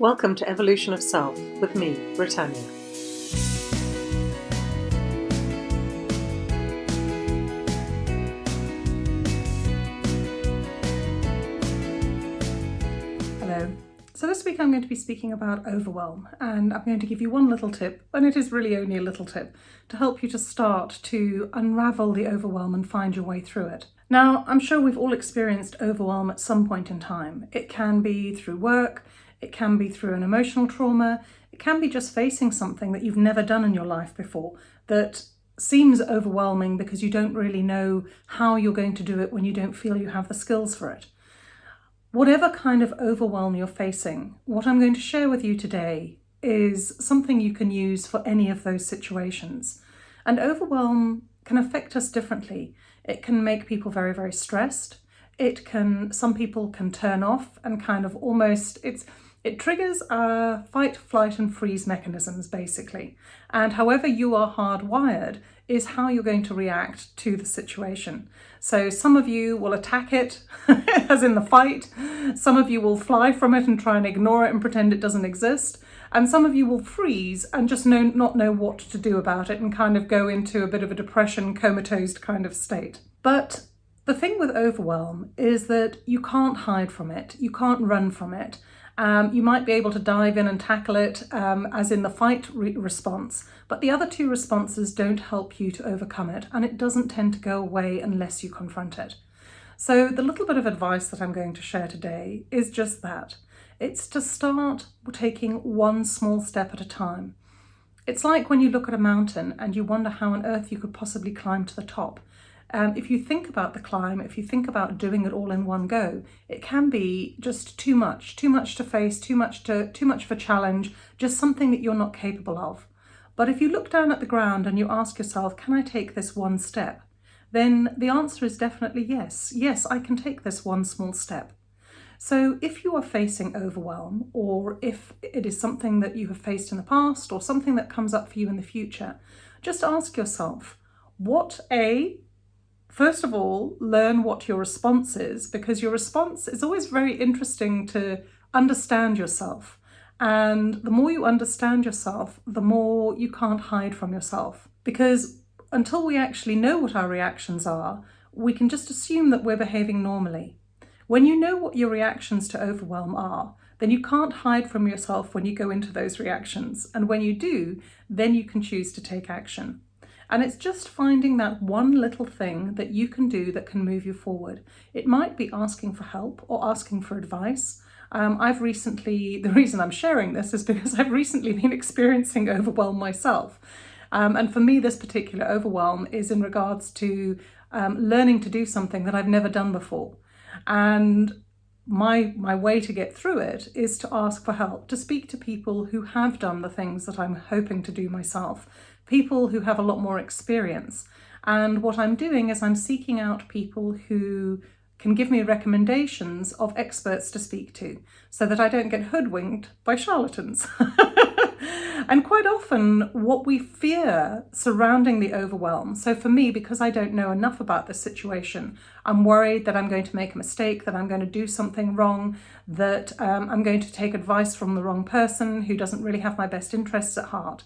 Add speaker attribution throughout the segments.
Speaker 1: Welcome to Evolution of Self with me, Britannia.
Speaker 2: Hello. So this week I'm going to be speaking about overwhelm and I'm going to give you one little tip, and it is really only a little tip, to help you to start to unravel the overwhelm and find your way through it. Now, I'm sure we've all experienced overwhelm at some point in time. It can be through work, it can be through an emotional trauma, it can be just facing something that you've never done in your life before that seems overwhelming because you don't really know how you're going to do it when you don't feel you have the skills for it. Whatever kind of overwhelm you're facing, what I'm going to share with you today is something you can use for any of those situations. And overwhelm can affect us differently. It can make people very, very stressed. It can, some people can turn off and kind of almost, it's, it triggers our fight, flight and freeze mechanisms basically. And however you are hardwired is how you're going to react to the situation. So some of you will attack it, as in the fight. Some of you will fly from it and try and ignore it and pretend it doesn't exist. And some of you will freeze and just know, not know what to do about it and kind of go into a bit of a depression, comatose kind of state. But the thing with overwhelm is that you can't hide from it, you can't run from it. Um, you might be able to dive in and tackle it um, as in the fight re response, but the other two responses don't help you to overcome it and it doesn't tend to go away unless you confront it. So the little bit of advice that I'm going to share today is just that. It's to start taking one small step at a time. It's like when you look at a mountain and you wonder how on earth you could possibly climb to the top. Um, if you think about the climb, if you think about doing it all in one go, it can be just too much, too much to face, too much to too much of a challenge, just something that you're not capable of. But if you look down at the ground and you ask yourself, can I take this one step? Then the answer is definitely yes. Yes, I can take this one small step. So if you are facing overwhelm or if it is something that you have faced in the past or something that comes up for you in the future, just ask yourself, what A, first of all, learn what your response is because your response is always very interesting to understand yourself. And the more you understand yourself, the more you can't hide from yourself. Because until we actually know what our reactions are, we can just assume that we're behaving normally. When you know what your reactions to overwhelm are, then you can't hide from yourself when you go into those reactions. And when you do, then you can choose to take action. And it's just finding that one little thing that you can do that can move you forward. It might be asking for help or asking for advice. Um, I've recently, the reason I'm sharing this is because I've recently been experiencing overwhelm myself. Um, and for me, this particular overwhelm is in regards to um, learning to do something that I've never done before. And my my way to get through it is to ask for help, to speak to people who have done the things that I'm hoping to do myself, people who have a lot more experience. And what I'm doing is I'm seeking out people who can give me recommendations of experts to speak to so that I don't get hoodwinked by charlatans. and quite often what we fear surrounding the overwhelm. So for me, because I don't know enough about the situation, I'm worried that I'm going to make a mistake, that I'm going to do something wrong, that um, I'm going to take advice from the wrong person who doesn't really have my best interests at heart.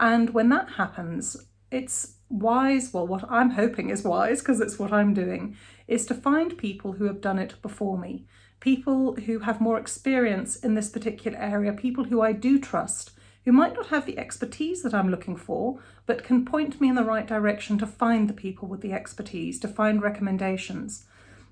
Speaker 2: And when that happens, it's wise, well, what I'm hoping is wise, because it's what I'm doing, is to find people who have done it before me, people who have more experience in this particular area, people who I do trust, who might not have the expertise that I'm looking for, but can point me in the right direction to find the people with the expertise, to find recommendations.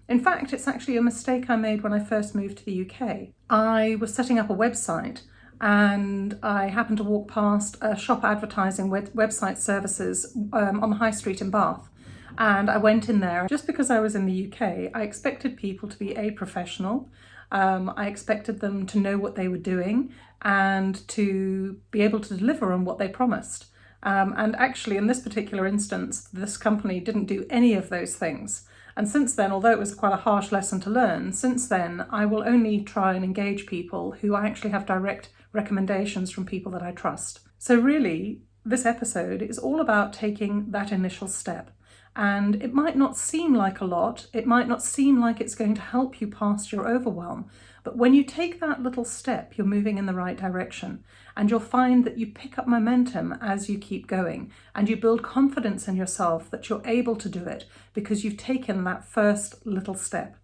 Speaker 2: In fact, it's actually a mistake I made when I first moved to the UK. I was setting up a website and I happened to walk past a shop advertising web website services um, on the high street in Bath. And I went in there just because I was in the UK. I expected people to be a professional. Um, I expected them to know what they were doing and to be able to deliver on what they promised. Um, and actually, in this particular instance, this company didn't do any of those things. And since then, although it was quite a harsh lesson to learn, since then I will only try and engage people who I actually have direct recommendations from people that I trust. So really, this episode is all about taking that initial step. And it might not seem like a lot, it might not seem like it's going to help you past your overwhelm, But when you take that little step, you're moving in the right direction. And you'll find that you pick up momentum as you keep going and you build confidence in yourself that you're able to do it because you've taken that first little step.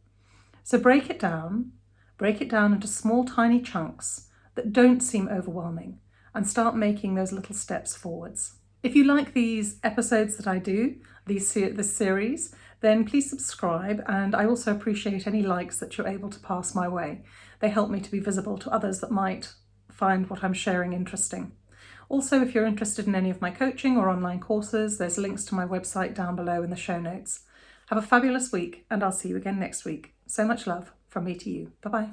Speaker 2: So break it down, break it down into small, tiny chunks that don't seem overwhelming and start making those little steps forwards. If you like these episodes that I do, these, this series, then please subscribe and I also appreciate any likes that you're able to pass my way. They help me to be visible to others that might find what I'm sharing interesting. Also, if you're interested in any of my coaching or online courses, there's links to my website down below in the show notes. Have a fabulous week and I'll see you again next week. So much love from me to you. Bye-bye.